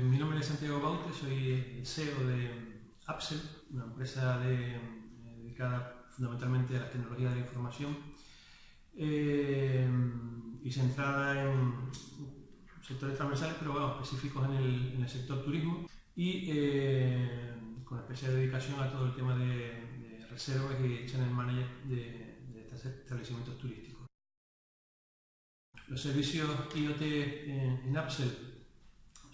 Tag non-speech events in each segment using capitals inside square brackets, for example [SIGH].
Mi nombre es Santiago Baute, soy CEO de Apsel, una empresa de, dedicada fundamentalmente a las tecnologías de la información eh, y centrada en sectores transversales, pero bueno, específicos en el, sector turismo y eh, con especial dedicación a todo el tema de, reservas y channel manager de, de establecimientos turísticos. Los servicios IoT en, en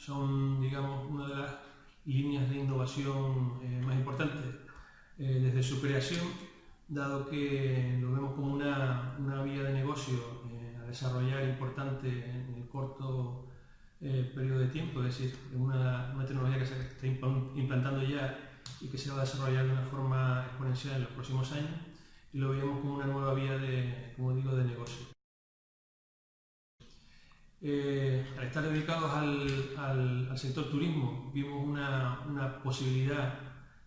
son, digamos, una de las líneas de innovación eh, más importantes eh, desde su creación, dado que lo vemos como una, una vía de negocio eh, a desarrollar importante en el corto periodo de tiempo, es decir, una, una tecnología que se está implantando ya y que se va a desarrollar de una forma exponencial en los próximos años, y lo vemos como una nueva vía de, como digo, de negocio. Eh, al estar dedicados al, sector turismo, vimos una, posibilidad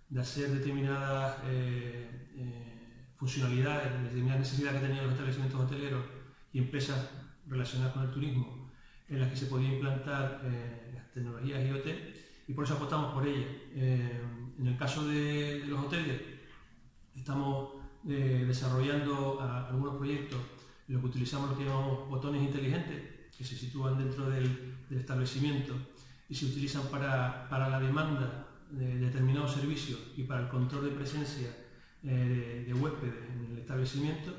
de hacer determinadas eh, eh, funcionalidades, determinadas necesidades que tenían los establecimientos hoteleros y empresas relacionadas con el turismo, en las que se podía implantar las tecnologías IoT y por eso apostamos por ellas. en el caso de, los hoteles, estamos desarrollando algunos proyectos en los que utilizamos lo que llamamos botones inteligentes, que se sitúan dentro del, establecimiento y se utilizan para, la demanda de determinados servicios y para el control de presencia eh, de, huéspedes en el establecimiento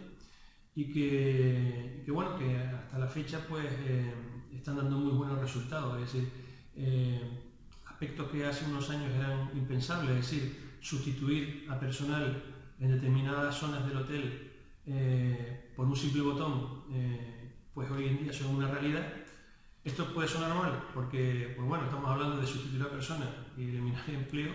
y que, bueno, que hasta la fecha pues eh, están dando muy buenos resultados, es decir, eh, aspectos que hace unos años eran impensables, es decir, sustituir a personal en determinadas zonas del hotel por un simple botón pues hoy en día son una realidad. Esto puede sonar mal, porque pues bueno, estamos hablando de sustituir a personas y eliminar el [LAUGHS] empleo,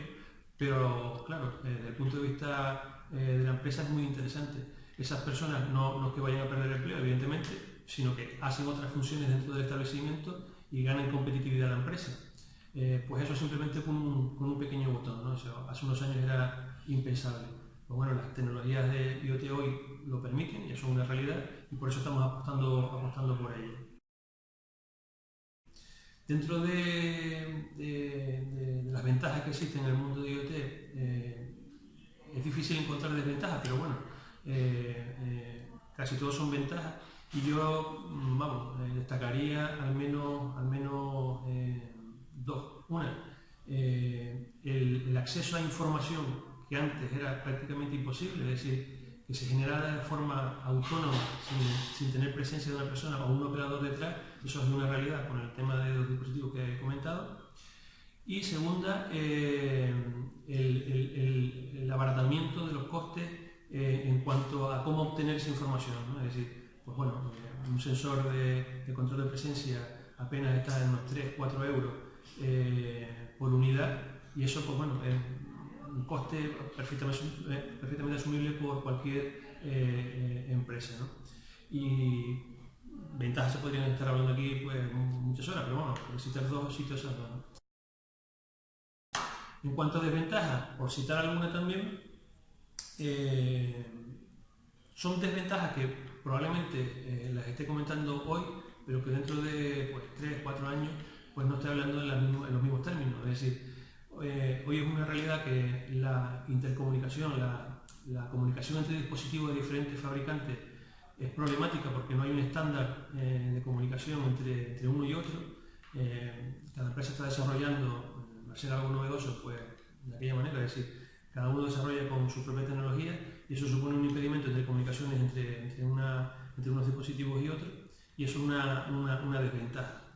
pero claro, eh, desde el punto de vista eh, de la empresa es muy interesante. Esas personas no, no que vayan a perder empleo, evidentemente, sino que hacen otras funciones dentro del establecimiento y ganan competitividad a la empresa. Eh, pues eso simplemente con un, con un pequeño botón, ¿no? hace unos años era impensable. Pues bueno, las tecnologías de IoT hoy lo permiten, ya son una realidad y por eso estamos apostando, apostando por ello. Dentro de, las ventajas que existen en el mundo de IoT, eh, es difícil encontrar desventajas, pero bueno, eh, eh, casi todos son ventajas y yo, mm, vamos, destacaría al menos, al menos dos. Una, el acceso a información que antes era prácticamente imposible, es decir, que se generara de forma autónoma, sin, tener presencia de una persona o un operador detrás, eso es una realidad con el tema de los dispositivos que he comentado. Y segunda, eh, el, abaratamiento de los costes eh, en cuanto a cómo obtener esa información. Es decir, pues bueno, eh, un sensor de, control de presencia apenas está en unos 3-4 euros por unidad y eso, pues bueno, un coste perfectamente, eh, perfectamente asumible por cualquier eh, eh, empresa. Y ventajas se podrían estar hablando aquí pues, muchas horas, pero bueno, por citar dos sitios ¿no? En cuanto a desventajas, por citar alguna también, son desventajas que probablemente las esté comentando hoy, pero que dentro de pues, 3, 4 años pues no estoy hablando en, en los mismos términos. Es decir, eh, hoy es una realidad que la intercomunicación, la, comunicación entre dispositivos de diferentes fabricantes es problemática porque no hay un estándar eh, de comunicación entre, uno y otro. Eh, cada empresa está desarrollando, va a ser algo novedoso, pues de aquella manera, es decir, cada uno desarrolla con su propia tecnología y eso supone un impedimento entre comunicaciones entre, unos dispositivos y otros y eso es una desventaja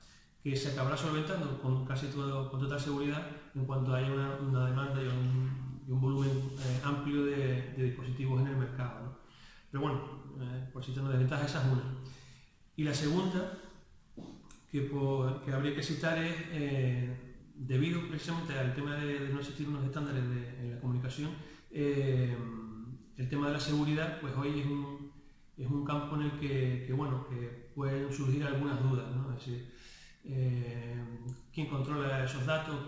que se acabará solventando con casi todo, con total seguridad en cuanto haya una, demanda y un, volumen eh, amplio de, dispositivos en el mercado. Pero bueno, eh, por si tengo desventajas, esa es una. Y la segunda, que, que habría que citar es, eh, debido precisamente al tema de, no existir unos estándares de, en la comunicación, el tema de la seguridad, pues hoy es un, es un campo en el que, bueno, que pueden surgir algunas dudas. ¿no? Es decir, eh, quién controla esos datos,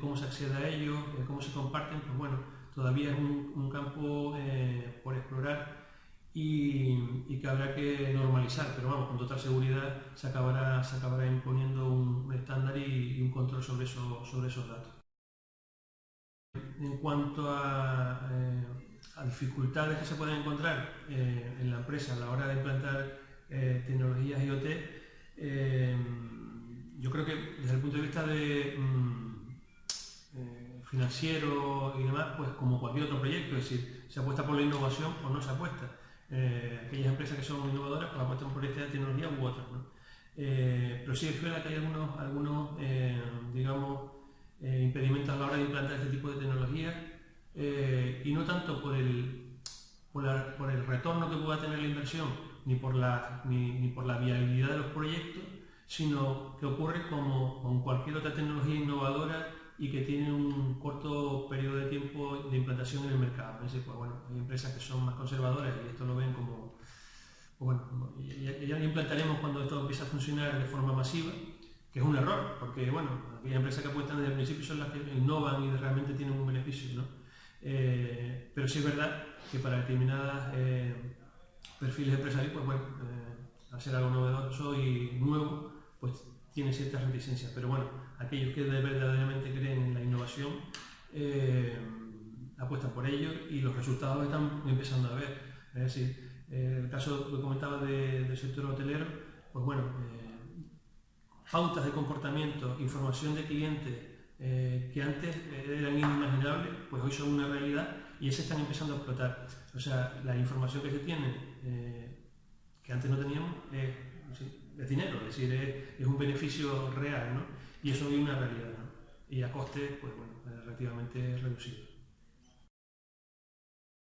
cómo se accede a ellos, eh, cómo se comparten, pues bueno, todavía es un, campo eh, por explorar y, que habrá que normalizar, pero vamos, con total seguridad se acabará, imponiendo un estándar y, un control sobre, eso, sobre esos datos. En cuanto a, dificultades que se pueden encontrar en la empresa a la hora de implantar tecnologías IoT, yo creo que desde el punto de vista de mm, financiero y demás, pues como cualquier otro proyecto, es decir, se apuesta por la innovación o no se apuesta. Eh, aquellas empresas que son innovadoras pues apuestan por esta tecnología u otras. Eh, pero sí es verdad que hay algunos, algunos eh, digamos, impedimentos a la hora de implantar este tipo de tecnología y no tanto por el, por, el retorno que pueda tener la inversión ni por la, ni, por la viabilidad de los proyectos, sino que ocurre como con cualquier otra tecnología innovadora y que tiene un corto periodo de tiempo de implantación en el mercado. pues, bueno, hay empresas que son más conservadoras y esto lo ven como, bueno, ya, lo implantaremos cuando esto empiece a funcionar de forma masiva, que es un error, porque bueno, aquellas empresas que apuestan desde el principio son las que innovan y realmente tienen un beneficio, ¿no? Eh, pero sí es verdad que para determinadas eh, perfiles empresariales, pues bueno, eh, hacer algo novedoso y nuevo, pues tiene ciertas reticencias, pero bueno, aquellos que verdaderamente creen en la innovación eh, apuestan por ello y los resultados están empezando a ver. Es decir, eh, el caso que comentaba del sector hotelero, pues bueno, eh, pautas de comportamiento, información de clientes que antes eran inimaginables, pues hoy son una realidad y se están empezando a explotar. O sea, la información que se tiene, que antes no teníamos, es es dinero, es decir, es, un beneficio real, ¿no? Y eso es una realidad, ¿no? Y a coste, pues bueno, relativamente reducido.